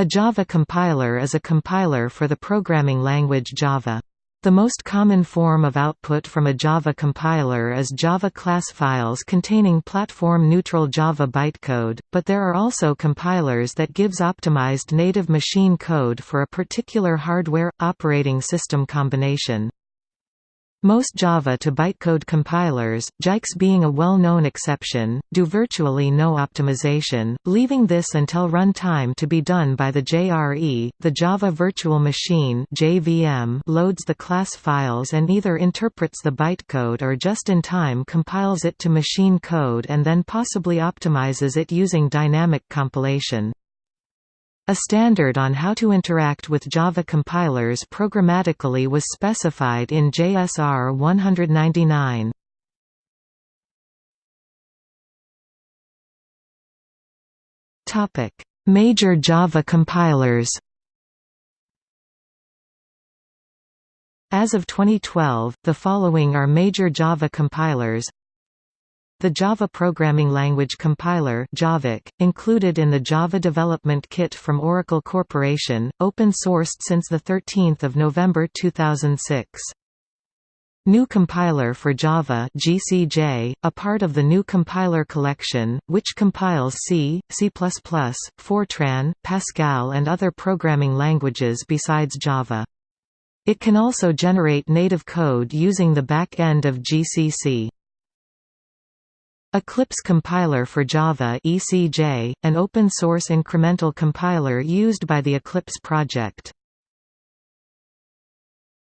A Java compiler is a compiler for the programming language Java. The most common form of output from a Java compiler is Java class files containing platform-neutral Java bytecode, but there are also compilers that gives optimized native machine code for a particular hardware, operating system combination. Most Java to bytecode compilers, Jikes being a well-known exception, do virtually no optimization, leaving this until runtime to be done by the JRE. The Java Virtual Machine (JVM) loads the class files and either interprets the bytecode or just in time compiles it to machine code and then possibly optimizes it using dynamic compilation. A standard on how to interact with Java compilers programmatically was specified in JSR 199. Topic: Major Java compilers. As of 2012, the following are major Java compilers the Java Programming Language Compiler javac, included in the Java Development Kit from Oracle Corporation, open-sourced since 13 November 2006. GNU Compiler for Java GCJ, a part of the GNU Compiler Collection, which compiles C, C++, Fortran, Pascal and other programming languages besides Java. It can also generate native code using the back end of GCC. Eclipse Compiler for Java ECJ, an open-source incremental compiler used by the Eclipse project.